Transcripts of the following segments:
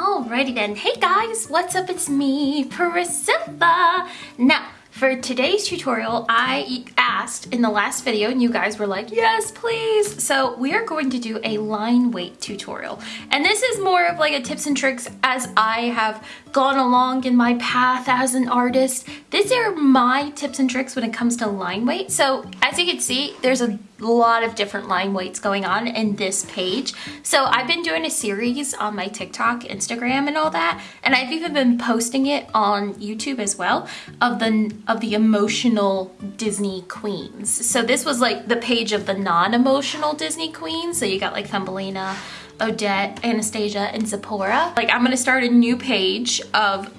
Alrighty then. Hey guys, what's up? It's me, Priscilla. Now, for today's tutorial, I asked in the last video and you guys were like, yes, please. So we are going to do a line weight tutorial. And this is more of like a tips and tricks as I have gone along in my path as an artist. These are my tips and tricks when it comes to line weight. So as you can see, there's a lot of different line weights going on in this page. So I've been doing a series on my TikTok, Instagram, and all that. And I've even been posting it on YouTube as well of the, of the emotional Disney queens. So this was like the page of the non-emotional Disney queens. So you got like Thumbelina, Odette, Anastasia, and Zipporah. Like I'm gonna start a new page of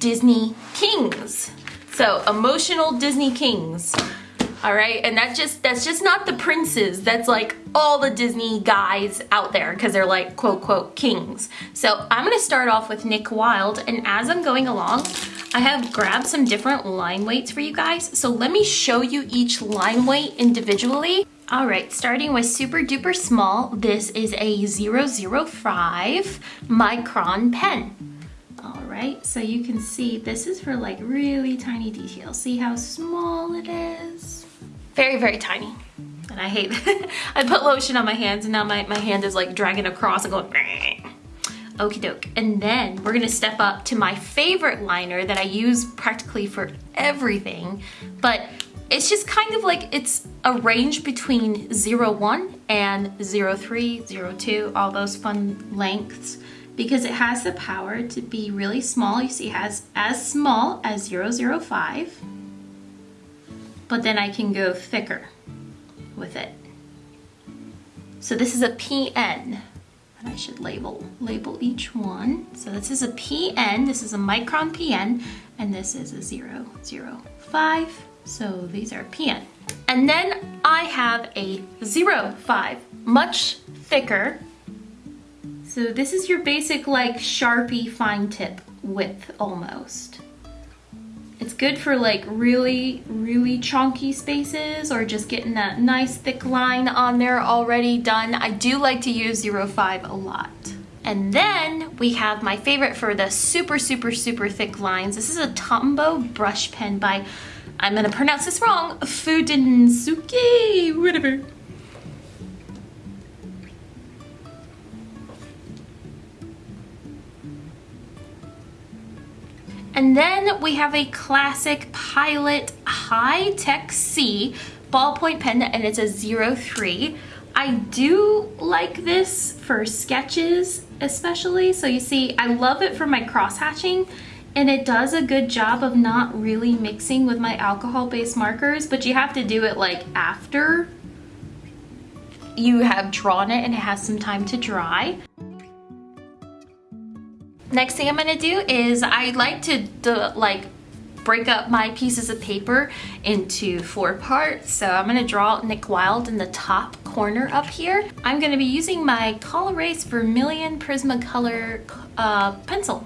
Disney kings. So emotional Disney kings. All right, and that's just that's just not the princes. That's like all the Disney guys out there because they're like quote quote kings. So I'm gonna start off with Nick Wilde, and as I'm going along, I have grabbed some different line weights for you guys. So let me show you each line weight individually. All right, starting with super duper small, this is a 005 micron pen. All right, so you can see this is for like really tiny details. See how small it is? Very, very tiny. And I hate, I put lotion on my hands and now my, my hand is like dragging across and going, Okie doke. And then we're gonna step up to my favorite liner that I use practically for everything, but it's just kind of like it's a range between 01 and 03, 02, all those fun lengths because it has the power to be really small. You see it has as small as 005, but then I can go thicker with it. So this is a PN. And I should label label each one. So this is a PN, this is a micron PN, and this is a 005. So these are PN. And then I have a 05, much thicker. So this is your basic like Sharpie fine tip width almost. It's good for like really, really chunky spaces or just getting that nice thick line on there already done. I do like to use 05 a lot. And then we have my favorite for the super, super, super thick lines. This is a Tombow brush pen by I'm gonna pronounce this wrong, Fudinsuki, whatever. And then we have a classic Pilot Hi-Tec-C ballpoint pen and it's a 03. I do like this for sketches especially. So you see, I love it for my cross hatching and it does a good job of not really mixing with my alcohol-based markers, but you have to do it like after you have drawn it and it has some time to dry. Next thing I'm gonna do is I like to like break up my pieces of paper into four parts. So I'm gonna draw Nick Wilde in the top corner up here. I'm gonna be using my Col-Erase Vermilion Prismacolor uh, pencil.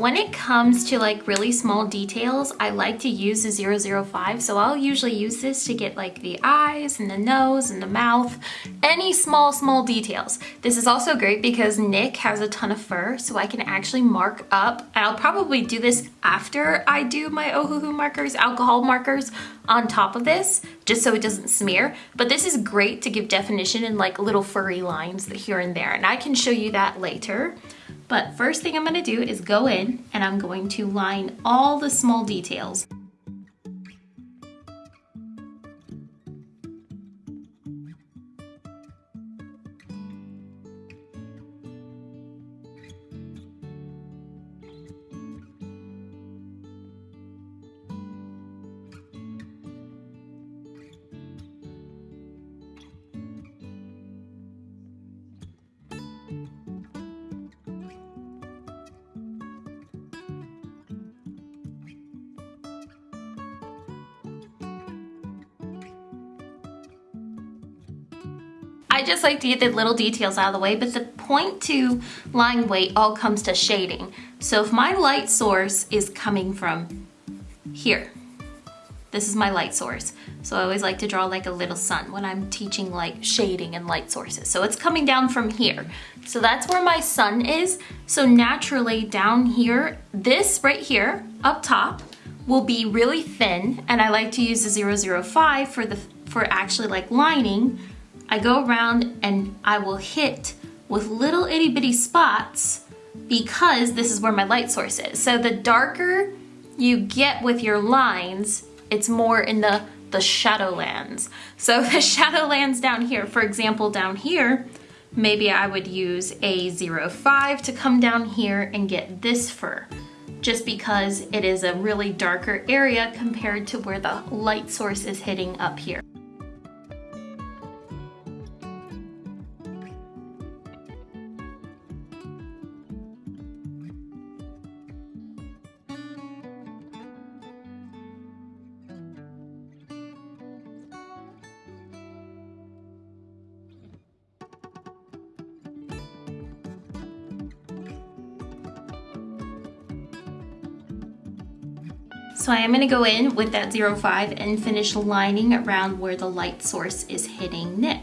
When it comes to like really small details, I like to use the 005. So I'll usually use this to get like the eyes and the nose and the mouth, any small, small details. This is also great because Nick has a ton of fur, so I can actually mark up. I'll probably do this after I do my Ohuhu markers, alcohol markers on top of this, just so it doesn't smear. But this is great to give definition in like little furry lines here and there. And I can show you that later. But first thing I'm gonna do is go in and I'm going to line all the small details. I just like to get the little details out of the way, but the point to line weight all comes to shading. So if my light source is coming from here, this is my light source. So I always like to draw like a little sun when I'm teaching like shading and light sources. So it's coming down from here. So that's where my sun is. So naturally down here, this right here up top will be really thin. And I like to use the 005 for the for actually like lining I go around and I will hit with little itty bitty spots because this is where my light source is. So the darker you get with your lines, it's more in the, the shadowlands. So the shadowlands down here, for example, down here, maybe I would use a 05 to come down here and get this fur just because it is a really darker area compared to where the light source is hitting up here. So I am gonna go in with that 05 and finish lining around where the light source is hitting Nick.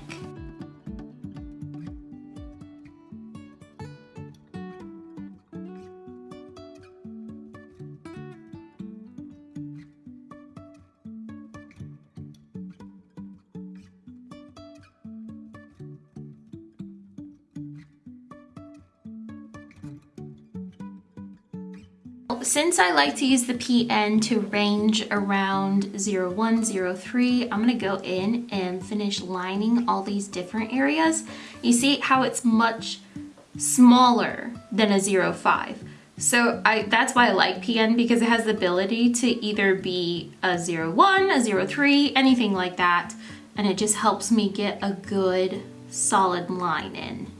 Since I like to use the PN to range around 01, 03, I'm gonna go in and finish lining all these different areas. You see how it's much smaller than a 05. So I, that's why I like PN because it has the ability to either be a 01, a 03, anything like that. And it just helps me get a good solid line in.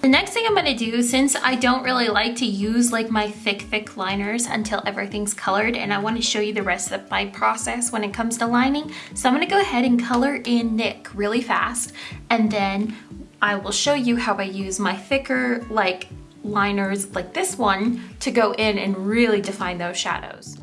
The next thing I'm gonna do, since I don't really like to use like my thick, thick liners until everything's colored, and I wanna show you the rest of my process when it comes to lining, so I'm gonna go ahead and color in Nick really fast, and then I will show you how I use my thicker like liners like this one to go in and really define those shadows.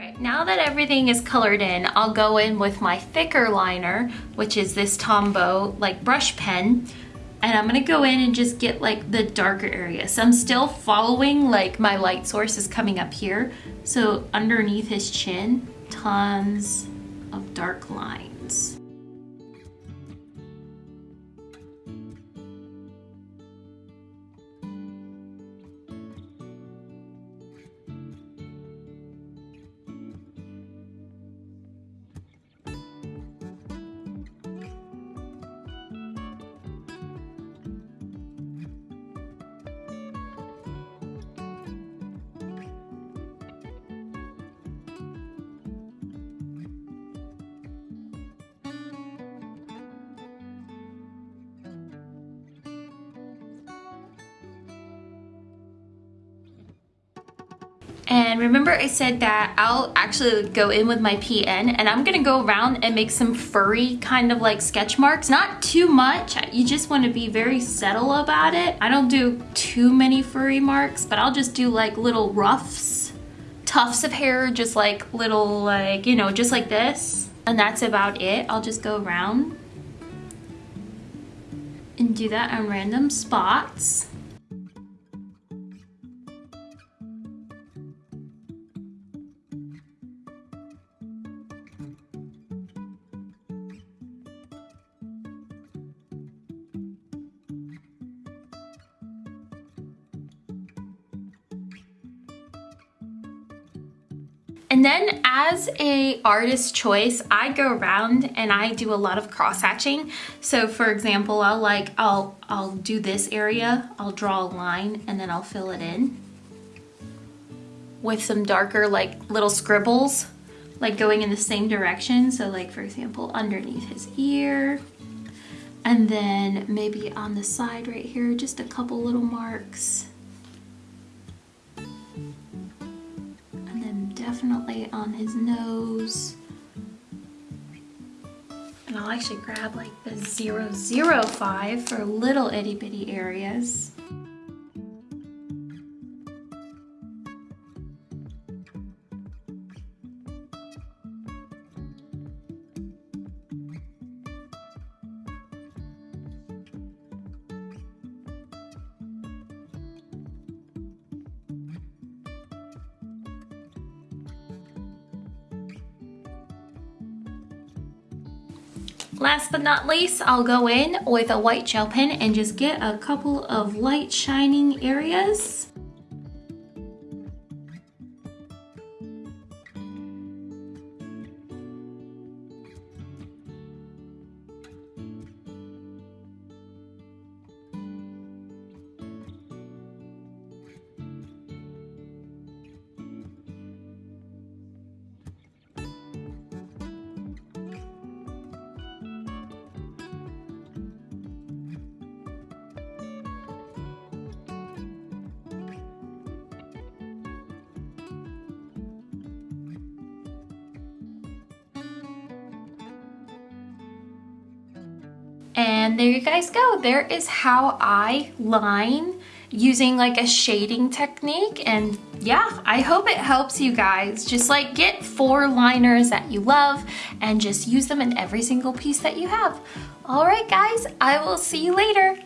Alright, now that everything is colored in, I'll go in with my thicker liner, which is this Tombow like brush pen. And I'm gonna go in and just get like the darker area. So I'm still following like my light source is coming up here. So underneath his chin, tons of dark lines. And remember I said that I'll actually go in with my PN and I'm gonna go around and make some furry kind of like sketch marks. Not too much, you just wanna be very subtle about it. I don't do too many furry marks, but I'll just do like little ruffs, tufts of hair, just like little like, you know, just like this. And that's about it. I'll just go around and do that on random spots. And then as a artist choice, I go around and I do a lot of cross hatching. So for example, I'll like, I'll, I'll do this area, I'll draw a line and then I'll fill it in with some darker like little scribbles, like going in the same direction. So like for example, underneath his ear, and then maybe on the side right here, just a couple little marks. Definitely on his nose. And I'll actually grab like the 005 for little itty bitty areas. Last but not least, I'll go in with a white gel pen and just get a couple of light shining areas. And there you guys go. There is how I line using like a shading technique. And yeah, I hope it helps you guys. Just like get four liners that you love and just use them in every single piece that you have. All right, guys, I will see you later.